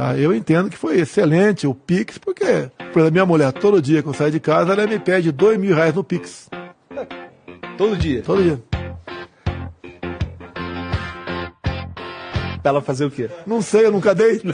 Tá? Eu entendo que foi excelente o Pix, porque, por exemplo, minha mulher, todo dia que eu saio de casa, ela me pede dois mil reais no Pix. Todo dia. Todo dia. Pra ela fazer o quê? Não sei, eu nunca dei.